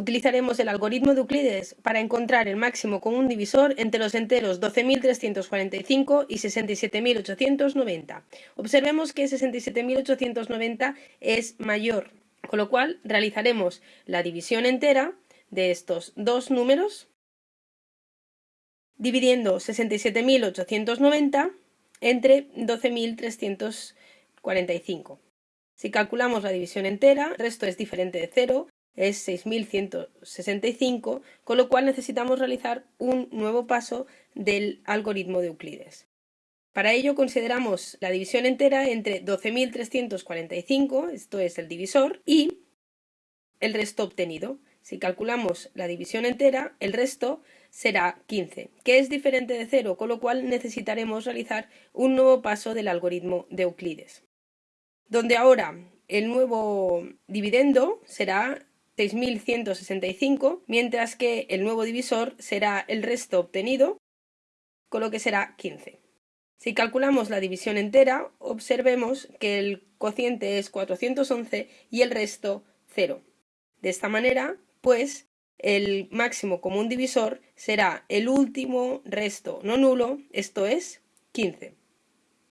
Utilizaremos el algoritmo de Euclides para encontrar el máximo común divisor entre los enteros 12.345 y 67.890. Observemos que 67.890 es mayor, con lo cual realizaremos la división entera de estos dos números dividiendo 67.890 entre 12.345. Si calculamos la división entera, el resto es diferente de 0, es 6.165, con lo cual necesitamos realizar un nuevo paso del algoritmo de Euclides. Para ello consideramos la división entera entre 12.345, esto es el divisor, y el resto obtenido. Si calculamos la división entera, el resto será 15, que es diferente de 0, con lo cual necesitaremos realizar un nuevo paso del algoritmo de Euclides. Donde ahora el nuevo dividendo será 6.165, mientras que el nuevo divisor será el resto obtenido, con lo que será 15. Si calculamos la división entera, observemos que el cociente es 411 y el resto 0. De esta manera, pues, el máximo común divisor será el último resto no nulo, esto es 15.